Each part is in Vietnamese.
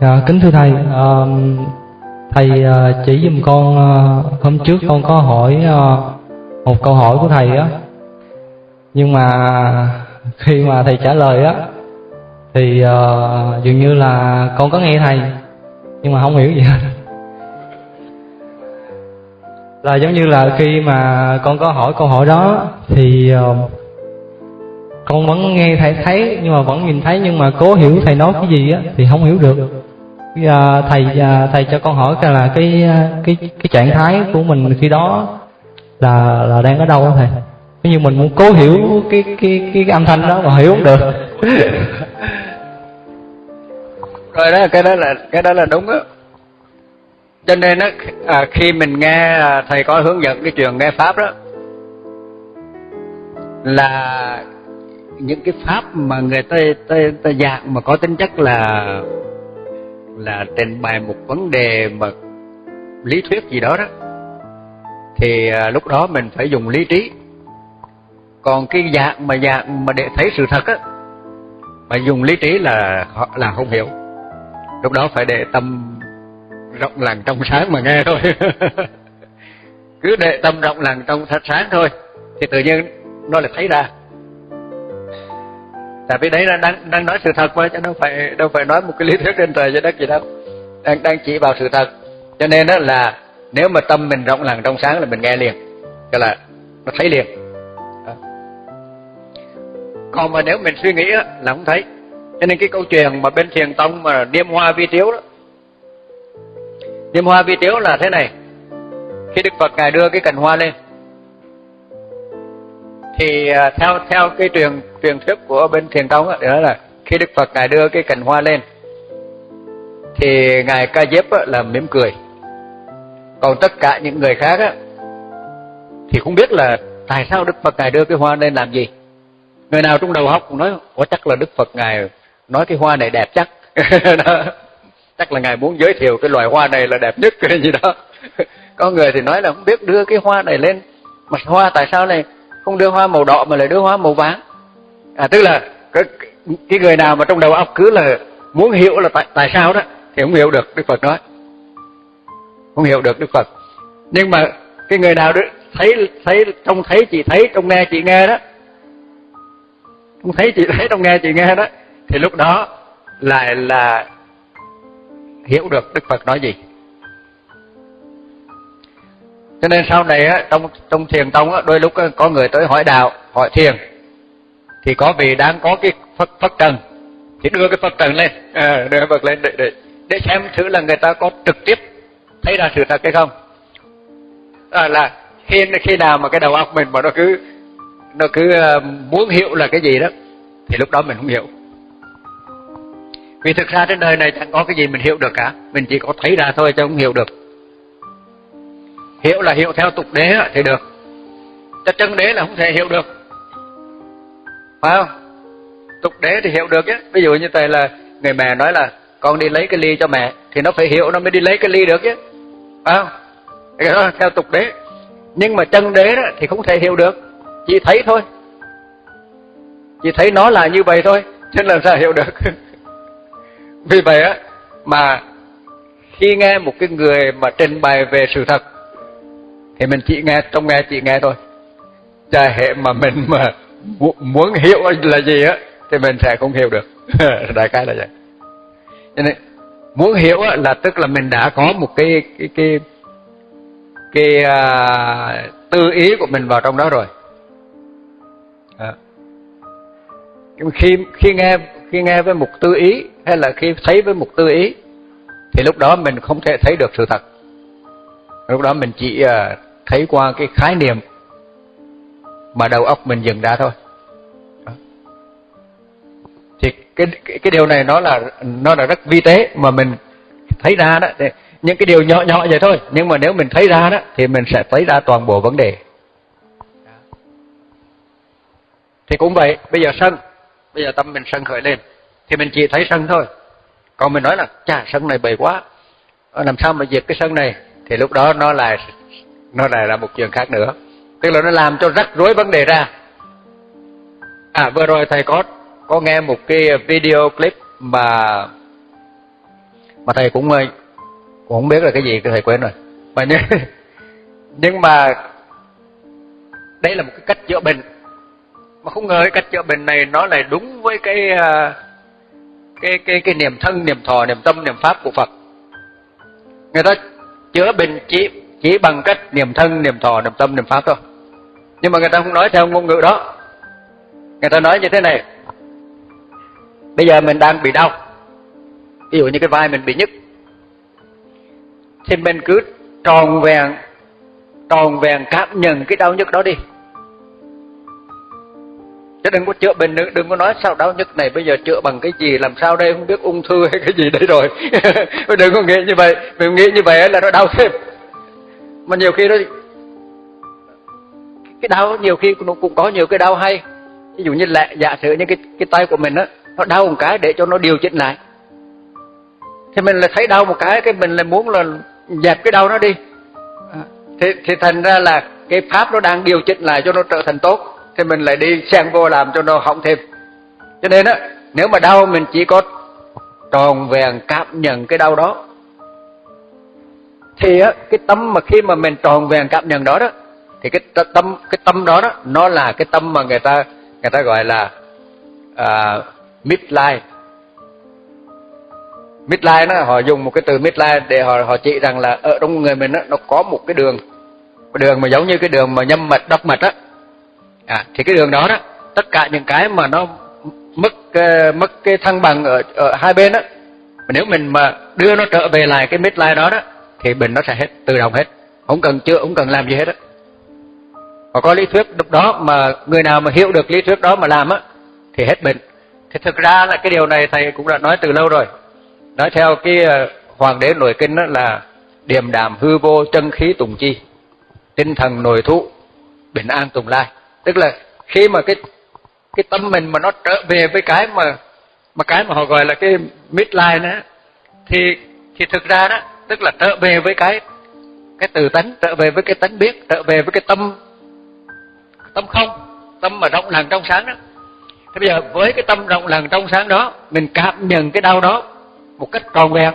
Dạ, kính thưa thầy, à, thầy uh, chỉ giùm con uh, hôm trước con có hỏi uh, một câu hỏi của thầy á, nhưng mà khi mà thầy trả lời á, thì uh, dường như là con có nghe thầy, nhưng mà không hiểu gì hết. Là giống như là khi mà con có hỏi câu hỏi đó thì uh, con vẫn nghe thầy thấy nhưng mà vẫn nhìn thấy nhưng mà cố hiểu thầy nói cái gì á thì không hiểu được. À, thầy à, thầy cho con hỏi là cái à, cái cái trạng thái của mình khi đó là là đang ở đâu thầy? Nếu như mình muốn cố hiểu cái cái cái, cái âm thanh đó mà hiểu không được. Rồi đó cái đó là cái đó là đúng á. Cho nên á à, khi mình nghe à, thầy có hướng dẫn cái trường nghe pháp đó là những cái pháp mà người ta ta, ta dạng mà có tính chất là là trình bày một vấn đề mà lý thuyết gì đó đó thì à, lúc đó mình phải dùng lý trí. Còn cái dạng mà dạng mà để thấy sự thật á mà dùng lý trí là là không hiểu. Lúc đó phải để tâm rộng lặng trong sáng mà nghe thôi. Cứ để tâm rộng lặng trong sáng thôi thì tự nhiên nó lại thấy ra tại vì đấy là đang đang nói sự thật mà chứ đâu phải đâu phải nói một cái lý thuyết trên trời trên đất gì đâu. Đang đang chỉ vào sự thật. Cho nên đó là nếu mà tâm mình rộng lặng trong sáng là mình nghe liền. Tức là nó thấy liền. Còn mà nếu mình suy nghĩ đó, là không thấy. Cho nên cái câu chuyện mà bên thiền tông mà niêm hoa vi tiếu đó. Niêm hoa vi tiếu là thế này. Khi đức phật ngài đưa cái cành hoa lên thì à, theo theo cái truyền truyền thuyết của bên thiền tông đó là khi đức phật ngài đưa cái cành hoa lên, thì ngài ca diếp là mỉm cười. Còn tất cả những người khác á, thì không biết là tại sao đức phật ngài đưa cái hoa lên làm gì. Người nào trong đầu óc cũng nói có chắc là đức phật ngài nói cái hoa này đẹp chắc. Chắc là ngài muốn giới thiệu cái loài hoa này là đẹp nhất, cái gì đó. Có người thì nói là không biết đưa cái hoa này lên. Mà hoa tại sao này không đưa hoa màu đỏ mà lại đưa hoa màu vàng? À tức là cái, cái người nào mà trong đầu óc cứ là muốn hiểu là tại tại sao đó thì không hiểu được đức phật nói. Không hiểu được đức phật. Nhưng mà cái người nào đó thấy thấy trong thấy chị thấy trong nghe chị nghe đó trong thấy chị thấy trong nghe chị nghe đó thì lúc đó lại là hiểu được đức phật nói gì. Cho nên sau này á trong trong thiền tông á đôi lúc có người tới hỏi đạo hỏi thiền thì có vị đang có cái phật phật trần. Thì đưa cái phật trần lên. À, đưa phật lên để, để để xem thử là người ta có trực tiếp thấy ra sự thật hay không. À, là khi khi nào mà cái đầu óc mình mà nó cứ nó cứ ờ, muốn hiểu là cái gì đó thì lúc đó mình không hiểu. Vì thực ra trên đời này chẳng có cái gì mình hiểu được cả. Mình chỉ có thấy ra thôi chứ không hiểu được. Hiểu là hiểu theo tục đế thì được. Cho chân đế là không thể hiểu được phải không? Tục đế thì hiểu được chứ ví dụ như thầy là người mẹ nói là con đi lấy cái ly cho mẹ, thì nó phải hiểu, nó mới đi lấy cái ly được chứ phải không? Cái đó theo tục đế. Nhưng mà chân đế đó thì không thể hiểu được. Chỉ thấy thôi. Chỉ thấy nó là như vậy thôi, chứ làm sao hiểu được. Vì vậy á, mà khi nghe một cái người mà trình bày về sự thật, thì mình chỉ nghe, trong nghe chỉ nghe thôi. Cha hệ mà mình mà muốn hiểu là gì á thì mình sẽ không hiểu được. Đại khái là vậy. Cho nên muốn hiểu là tức là mình đã có một cái cái cái cái à, tư ý của mình vào trong đó rồi. À. khi khi nghe khi nghe với một tư ý hay là khi thấy với một tư ý thì lúc đó mình không thể thấy được sự thật. Lúc đó mình chỉ à, thấy qua cái khái niệm mà đầu óc mình dừng ra thôi. Thì cái cái, cái điều này nó là nó là rất vi tế mà mình thấy ra đó. Những cái điều nhỏ nhỏ vậy thôi. Nhưng mà nếu mình thấy ra đó thì mình sẽ thấy ra toàn bộ vấn đề. Thì cũng vậy bây giờ sân bây giờ tâm mình sân khởi lên thì mình chỉ thấy sân thôi. Còn mình nói là chà sân này bầy quá. Ờ, làm sao mà diệt cái sân này? Thì lúc đó nó lại nó lại là một chuyện khác nữa tức là nó làm cho rắc rối vấn đề ra. À vừa rồi thầy có có nghe một cái video clip mà mà thầy cũng ờ, cũng không biết là cái gì thầy quên rồi. Mà nhưng, nhưng mà đây là một cái cách chữa bệnh. Mà không ngờ cái cách chữa bệnh này nó lại đúng với cái ờ, cái cái cái niềm thân niềm thọ niềm tâm niềm pháp của Phật. Người ta chữa bệnh chỉ chỉ bằng cách niềm thân niềm thọ niềm tâm niềm pháp thôi nhưng mà người ta không nói theo ngôn ngữ đó. Người ta nói như thế này. Bây giờ mình đang bị đau. Ví dụ như cái vai mình bị nhức. Thì mình cứ tròn vẹn tròn vẹn cảm nhận cái đau nhức đó đi. Chứ đừng có chữa bệnh nữa đừng có nói sao đau nhức này, bây giờ chữa bằng cái gì, làm sao đây, không biết ung thư hay cái gì đấy rồi. Đừng có nghĩ như vậy. Mình nghĩ như vậy là nó đau thêm. Mà nhiều khi nó cái đau nhiều khi nó cũng có nhiều cái đau hay. Ví dụ như lẹ, giả sử như cái cái tay của mình á, nó đau một cái để cho nó điều chỉnh lại. Thì mình là thấy đau một cái cái mình là muốn là dẹp cái đau nó đi. À, thì thì thành ra là cái pháp nó đang điều chỉnh lại cho nó trở thành tốt. Thì mình lại đi xen vô làm cho nó hỏng thêm. Cho nên á, nếu mà đau mình chỉ có tròn vẹn cảm nhận cái đau đó, thì á, cái tâm mà khi mà mình tròn vẹn cảm nhận đó đó thì cái tâm cái tâm đó đó nó là cái tâm mà người ta người ta gọi là uh, midlife. Midline nó họ dùng một cái từ midline để họ họ chỉ rằng là ở trong người mình đó, nó có một cái đường cái đường mà giống như cái đường mà nhâm mạch đốc mạch á. À, thì cái đường đó đó tất cả những cái mà nó mất uh, mất cái thăng bằng ở ở hai bên á nếu mình mà đưa nó trở về lại cái midline đó đó thì bệnh nó sẽ hết tự động hết. Không cần chữa không cần làm gì hết á và có lý thuyết lúc đó mà người nào mà hiểu được lý thuyết đó mà làm á, thì hết bệnh. Thì thực ra là cái điều này thầy cũng đã nói từ lâu rồi. Nói theo cái ờ, hoàng đế nội kinh đó là điềm đàm hư vô chân khí tùng chi, tinh thần nội thụ bình an tùng lai. Tức là khi mà cái cái tâm mình mà nó trở về với cái mà mà cái mà họ gọi là cái midline đó thì thì thực ra đó, tức là trở về với cái cái từ tánh, trở về với cái tánh biết, trở về với cái tâm tâm không tâm mà rộng lặng trong sáng đó. Thế bây giờ với cái tâm rộng lặng trong sáng đó mình cảm nhận cái đau đó một cách tròn vẹn.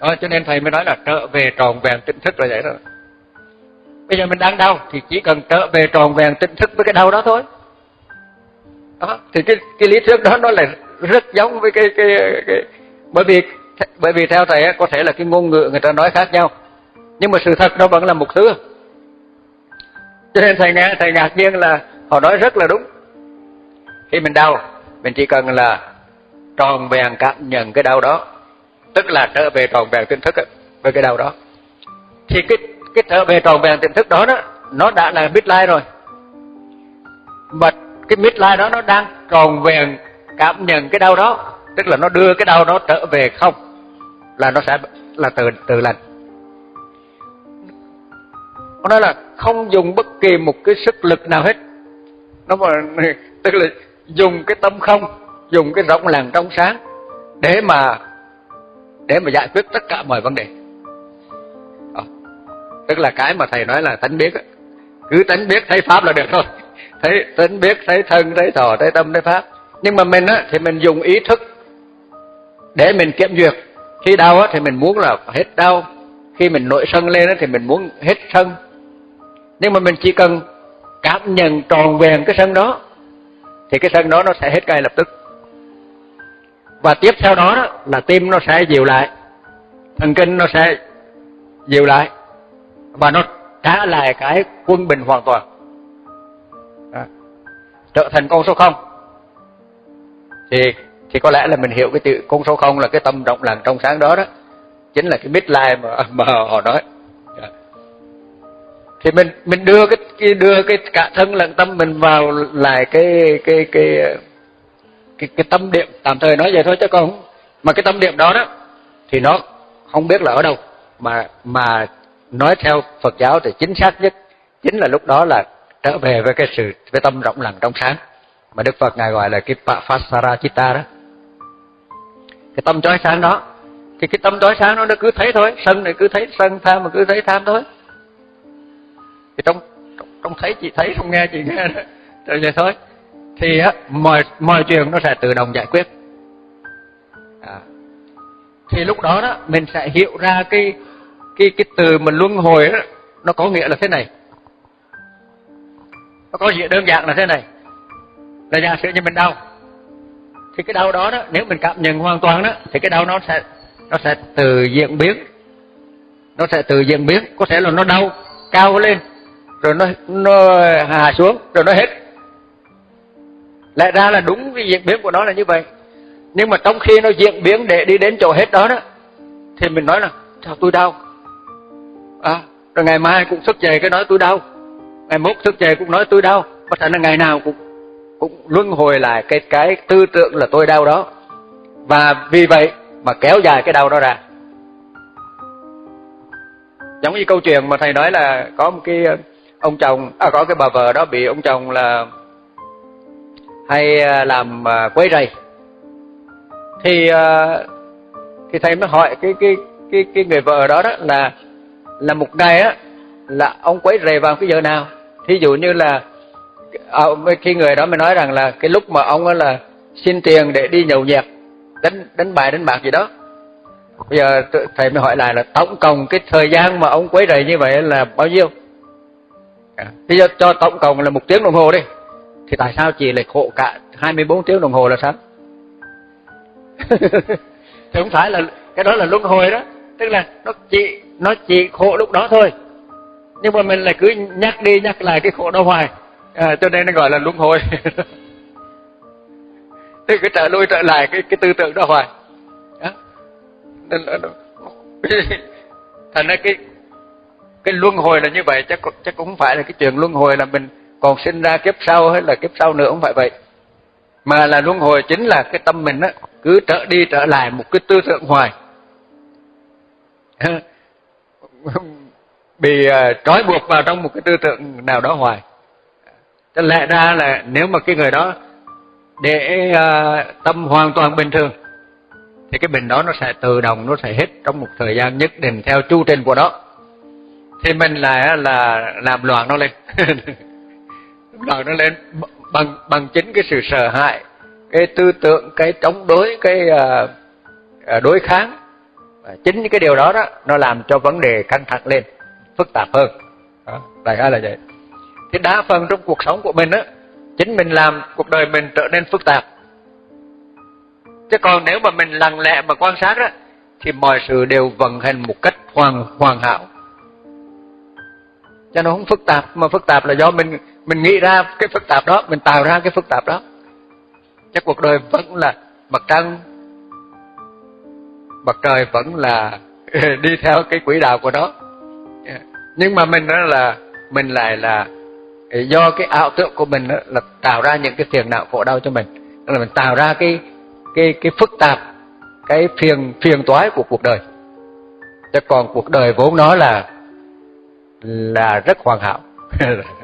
Đó, cho nên thầy mới nói là trở về tròn vẹn tỉnh thức là vậy đó bây giờ mình đang đau thì chỉ cần trở về tròn vẹn tỉnh thức với cái đau đó thôi. Đó thì cái cái lý thuyết đó nó là rất giống với cái cái cái bởi vì bởi vì theo thầy có thể là cái ngôn ngữ người ta nói khác nhau. Nhưng mà sự thật nó vẫn là một thứ cho nên thầy nghe thầy ngạc nhiên là họ nói rất là đúng. Khi mình đau, mình chỉ cần là tròn vẹn cảm nhận cái đau đó, tức là trở về tròn vẹn tinh thức với cái đau đó. Thì cái cái trở về tròn vẹn tinh thức đó đó, nó đã là midlife rồi. Mà cái midlife đó nó đang tròn vẹn cảm nhận cái đau đó, tức là nó đưa cái đau đó trở về không, là nó sẽ, là từ từ lành nó nói là không dùng bất kỳ một cái sức lực nào hết. Nó mà tức là dùng cái tâm không, dùng cái rộng làng trong sáng để mà để mà giải quyết tất cả mọi vấn đề. Đó. tức là cái mà thầy nói là tánh biết cứ tánh biết thấy pháp là được thôi. Thấy tánh biết, thấy thân, thấy thọ, thấy tâm, thấy pháp. Nhưng mà mình á, thì mình dùng ý thức để mình kiểm duyệt. Khi đau á, thì mình muốn là hết đau. Khi mình nội sân lên á, thì mình muốn hết sân nhưng mà mình chỉ cần cảm nhận tròn vẹn cái sân đó thì cái sân đó nó sẽ hết ngay lập tức. Và tiếp theo đó, đó là tim nó sẽ dịu lại thần kinh nó sẽ dịu lại và nó trả lại cái quân bình hoàn toàn. À, trở thành con số không? Thì thì có lẽ là mình hiểu cái từ con số không là cái tâm rộng lặng trong sáng đó đó. Chính là cái midlife mà mà họ nói thì mình mình đưa cái, cái đưa cái cả thân lẫn tâm mình vào lại cái cái cái cái cái tâm điểm tạm thời nói vậy thôi chứ còn mà cái tâm điểm đó đó thì nó không biết là ở đâu. Mà mà nói theo Phật giáo thì chính xác nhất chính là lúc đó là trở về với cái sự với tâm rộng lặng trong sáng. Mà Đức Phật ngài gọi là cái Pasara Chitta đó. Cái tâm chói sáng đó. Thì cái tâm tối sáng đó nó cứ thấy thôi. Sân này cứ thấy sân tham mà cứ thấy tham thôi thì trong trong thấy chị, thấy không nghe chị nghe rồi vậy thôi. Thì á, mọi mọi chuyện nó sẽ tự động giải quyết. À. thì lúc đó đó, mình sẽ hiểu ra cái cái cái từ mình luân hồi đó nó có nghĩa là thế này. Nó có nghĩa đơn giản là thế này. Là giả sử như mình đau. Thì cái đau đó đó, nếu mình cảm nhận hoàn toàn đó, thì cái đau nó sẽ nó sẽ từ diễn biến. Nó sẽ từ diễn biến. Có thể là nó đau cao lên rồi nó nó hạ xuống rồi nó hết. Lẽ ra là đúng cái diễn biến của nó là như vậy. Nhưng mà trong khi nó diễn biến để đi đến chỗ hết đó đó thì mình nói là sao tôi đau? À, rồi ngày mai cũng thức dậy cái nói tôi đau. Ngày mốt thức dậy cũng nói tôi đau. Có thể là ngày nào cũng cũng luân hồi lại cái cái tư tưởng là tôi đau đó. Và vì vậy mà kéo dài cái đau đó ra. Giống như câu chuyện mà thầy nói là có một cái ông chồng à, có cái bà vợ đó bị ông chồng là hay à, làm à, quấy rầy. Thì à, thì thầy mới hỏi cái cái cái cái người vợ đó đó là là một ngày á là ông quấy rầy vào cái giờ nào? Thí dụ như là à, khi người đó mới nói rằng là cái lúc mà ông là xin tiền để đi nhậu nhẹt đánh đánh bài đánh bạc gì đó. Bây giờ thầy mới hỏi lại là tổng cộng cái thời gian mà ông quấy rầy như vậy là bao nhiêu? À, bây giờ cho tổng cộng là một tiếng đồng hồ đi. Thì tại sao chị lại khổ cả 24 tiếng đồng hồ là sao? Thì không phải là cái đó là luân hồi đó. Tức là nó chỉ nó chỉ khổ lúc đó thôi. Nhưng mà mình lại cứ nhắc đi nhắc lại cái khổ đó hoài. À, cho nên nó gọi là luân hồi. Thì cứ trở lui trở lại cái cái tư tưởng đó hoài. Đó. Nên là, thành ra cái cái luân hồi là như vậy chắc chắc cũng không phải là cái chuyện luân hồi là mình còn sinh ra kiếp sau hay là kiếp sau nữa không phải vậy. Mà là luân hồi chính là cái tâm mình á cứ trở đi trở lại một cái tư tưởng hoài. Bị à, trói buộc vào trong một cái tư tưởng nào đó hoài. Cho lẽ ra là nếu mà cái người đó để uh, tâm hoàn toàn bình thường thì cái bình đó nó sẽ tự động nó sẽ hết trong một thời gian nhất định theo chu trình của nó thì mình lại là làm loạn nó lên. Loạn nó lên bằng bằng chính cái sự sợ hãi cái tư tưởng cái chống đối cái à, à, đối kháng. Chính những cái điều đó đó nó làm cho vấn đề căng thẳng lên phức tạp hơn. Đó, đại khái là vậy. Thì đa phần trong cuộc sống của mình á chính mình làm cuộc đời mình trở nên phức tạp. Chứ còn nếu mà mình lặng lẽ mà quan sát á thì mọi sự đều vận hành một cách hoàn hoàn hảo cho nó không phức tạp, mà phức tạp là do mình mình nghĩ ra cái phức tạp đó, mình tạo ra cái phức tạp đó. Chứ cuộc đời vẫn là mặt trăng mặt trời vẫn là đi theo cái quỹ đạo của nó. Nhưng mà mình đó là, mình lại là, do cái ảo tưởng của mình đó là tạo ra những cái phiền não khổ đau cho mình. Là mình tạo ra cái cái cái phức tạp, cái phiền phiền toái của cuộc đời. Chứ còn cuộc đời vốn nó là là rất hoàn hảo.